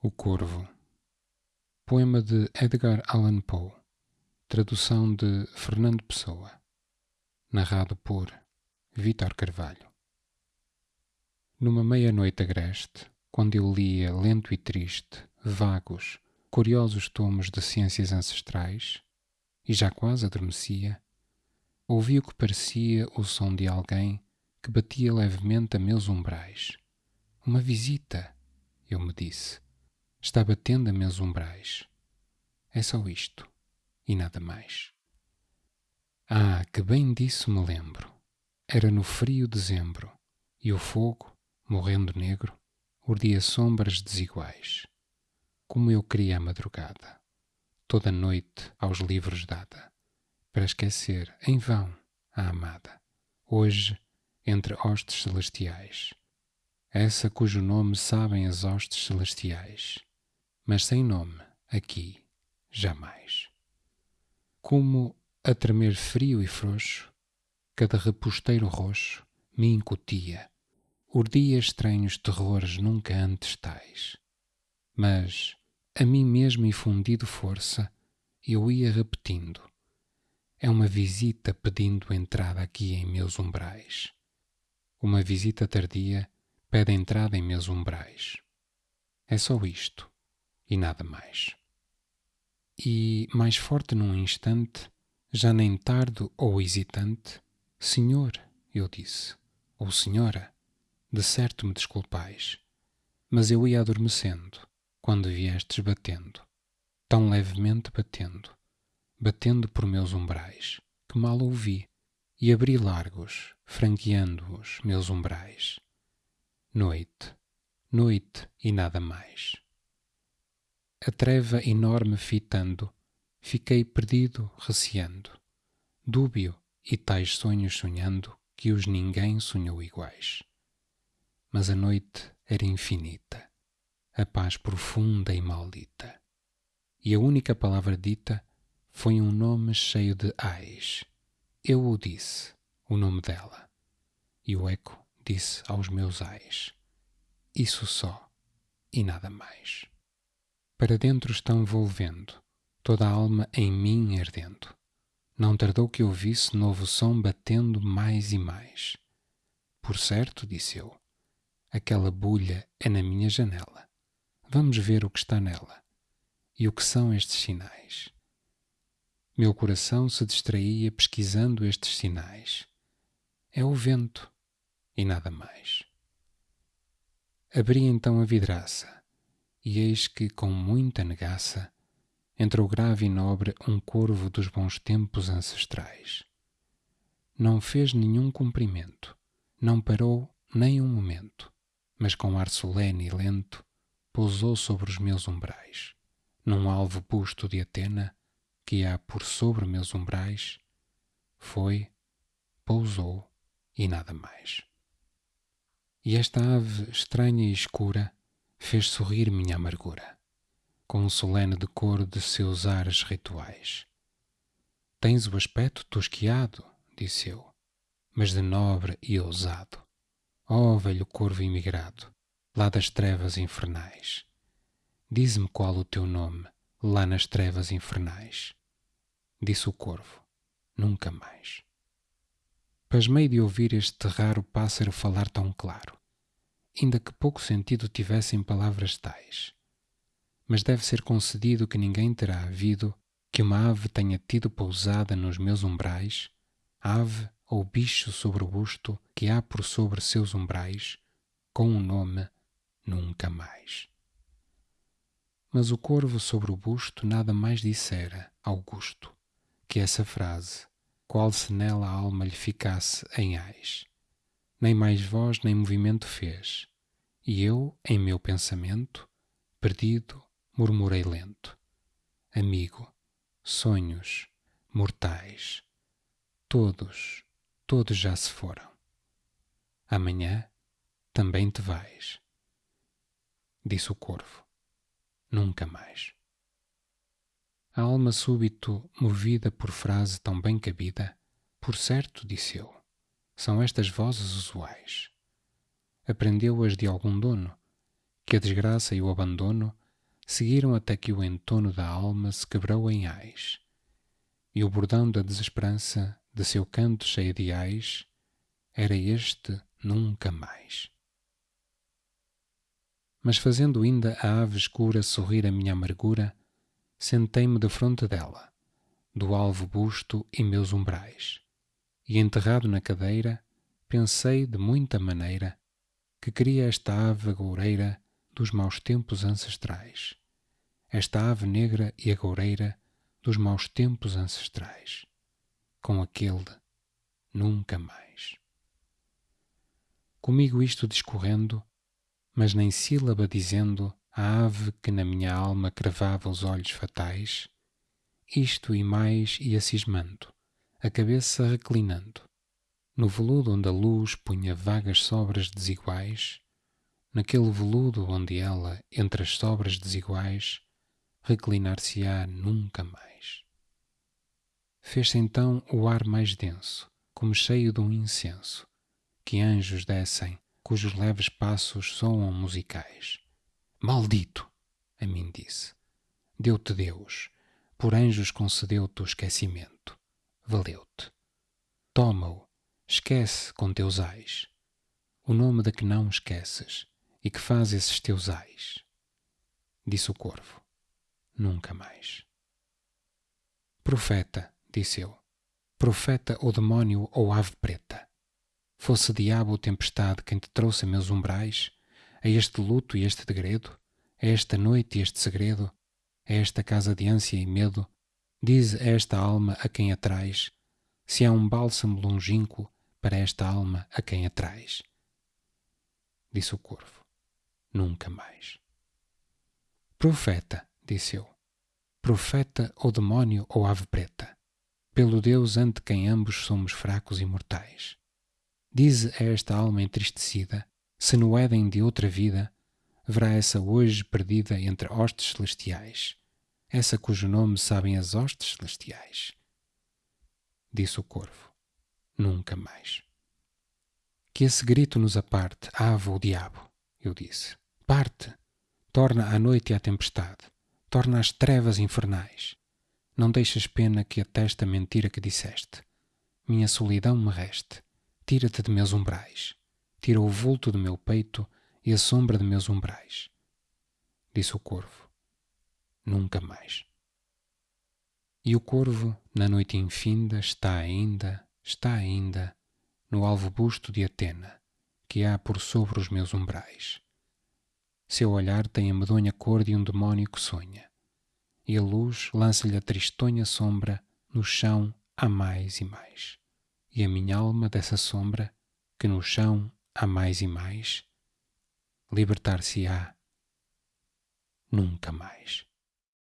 O Corvo. Poema de Edgar Allan Poe. Tradução de Fernando Pessoa. Narrado por Vítor Carvalho. Numa meia-noite agreste, quando eu lia lento e triste, vagos, curiosos tomos de ciências ancestrais, e já quase adormecia, ouvi o que parecia o som de alguém que batia levemente a meus umbrais. Uma visita, eu me disse. Está batendo a meus umbrais. É só isto, e nada mais. Ah, que bem disso me lembro. Era no frio dezembro, e o fogo, morrendo negro, urdia sombras desiguais. Como eu queria a madrugada, toda noite aos livros dada, para esquecer em vão a amada, hoje entre hostes celestiais. Essa cujo nome sabem as hostes celestiais, mas sem nome aqui jamais. Como a tremer frio e frouxo, cada reposteiro roxo me incutia, urdia estranhos terrores nunca antes tais. Mas, a mim mesmo infundido força, eu ia repetindo: é uma visita pedindo entrada aqui em meus umbrais. Uma visita tardia pede entrada em meus umbrais. É só isto e nada mais. E, mais forte num instante, já nem tardo ou hesitante, Senhor, eu disse, ou Senhora, de certo me desculpais, mas eu ia adormecendo quando viestes batendo, tão levemente batendo, batendo por meus umbrais, que mal ouvi e abri largos, franqueando os meus umbrais. Noite, noite e nada mais. A treva enorme fitando, fiquei perdido, receando, dúbio e tais sonhos sonhando que os ninguém sonhou iguais. Mas a noite era infinita, a paz profunda e maldita, e a única palavra dita foi um nome cheio de ais eu o disse, o nome dela, e o eco disse aos meus ais: Isso só e nada mais. Para dentro estão volvendo, toda a alma em mim ardendo. Não tardou que ouvisse novo som batendo mais e mais. Por certo, disse eu, aquela bulha é na minha janela. Vamos ver o que está nela e o que são estes sinais. Meu coração se distraía pesquisando estes sinais. É o vento e nada mais. Abri então a vidraça, e eis que, com muita negaça, entrou grave e nobre um corvo dos bons tempos ancestrais. Não fez nenhum cumprimento, não parou nem um momento, mas com ar solene e lento pousou sobre os meus umbrais, num alvo busto de Atena, que há por sobre meus umbrais, foi, pousou e nada mais. E esta ave estranha e escura fez sorrir minha amargura, com um solene decoro de seus ares rituais. Tens o aspecto tosquiado, disse eu, mas de nobre e ousado. Ó oh, velho corvo imigrado, lá das trevas infernais, dize-me qual o teu nome, lá nas trevas infernais disse o corvo. Nunca mais. Pasmei de ouvir este raro pássaro falar tão claro, ainda que pouco sentido tivessem palavras tais. Mas deve ser concedido que ninguém terá havido que uma ave tenha tido pousada nos meus umbrais, ave ou bicho sobre o busto que há por sobre seus umbrais, com o um nome nunca mais. Mas o corvo sobre o busto nada mais dissera, Augusto que essa frase, qual se nela a alma lhe ficasse em ais. Nem mais voz nem movimento fez, e eu, em meu pensamento, perdido, murmurei lento: Amigo, sonhos, mortais, todos, todos já se foram. Amanhã também te vais. Disse o corvo: Nunca mais. A alma súbito, movida por frase tão bem cabida, por certo, disse eu, são estas vozes usuais. Aprendeu-as de algum dono, que a desgraça e o abandono seguiram até que o entono da alma se quebrou em ais, e o bordão da desesperança de seu canto cheio de ais era este nunca mais. Mas fazendo ainda a ave escura sorrir a minha amargura, sentei-me defronte dela, do alvo busto e meus umbrais, e enterrado na cadeira, pensei de muita maneira que queria esta ave agoureira dos maus tempos ancestrais, esta ave negra e agoureira dos maus tempos ancestrais, com aquele nunca mais. Comigo isto discorrendo, mas nem sílaba dizendo a ave que na minha alma cravava os olhos fatais, isto e mais ia cismando, a cabeça reclinando, no veludo onde a luz punha vagas sobras desiguais, naquele veludo onde ela, entre as sobras desiguais, reclinar-se-á nunca mais. Fez-se então o ar mais denso, como cheio de um incenso, que anjos descem cujos leves passos soam musicais. Maldito! A mim disse. Deu-te Deus, por anjos concedeu-te o esquecimento. Valeu-te. Toma-o, esquece com teus ais o nome da que não esqueces e que faz esses teus ais. Disse o corvo. Nunca mais. Profeta, disse eu. Profeta ou demónio ou ave preta Fosse diabo ou tempestade quem te trouxe a meus umbrais, a este luto e este degredo, a esta noite e este segredo, a esta casa de ânsia e medo, diz a esta alma a quem atrás, se há um bálsamo longínquo para esta alma a quem atrás. Disse o corvo, nunca mais. Profeta, disse eu, profeta ou demónio ou ave preta, pelo Deus ante quem ambos somos fracos e mortais. Dize a esta alma entristecida, se no Éden de outra vida verá essa hoje perdida entre hostes celestiais, essa cujo nome sabem as hostes celestiais. Disse o corvo, nunca mais. Que esse grito nos aparte, ave ou diabo, eu disse. Parte, torna a noite e a tempestade, torna as trevas infernais. Não deixes pena que atesta a mentira que disseste. Minha solidão me reste Tira-te de meus umbrais, tira o vulto do meu peito e a sombra de meus umbrais. Disse o corvo, nunca mais. E o corvo, na noite infinda, está ainda, está ainda, no alvo busto de Atena, que há por sobre os meus umbrais. Seu olhar tem a medonha cor de um demónio que sonha, e a luz lança-lhe a tristonha sombra no chão a mais e mais e a minha alma dessa sombra que no chão há mais e mais, libertar-se-á nunca mais.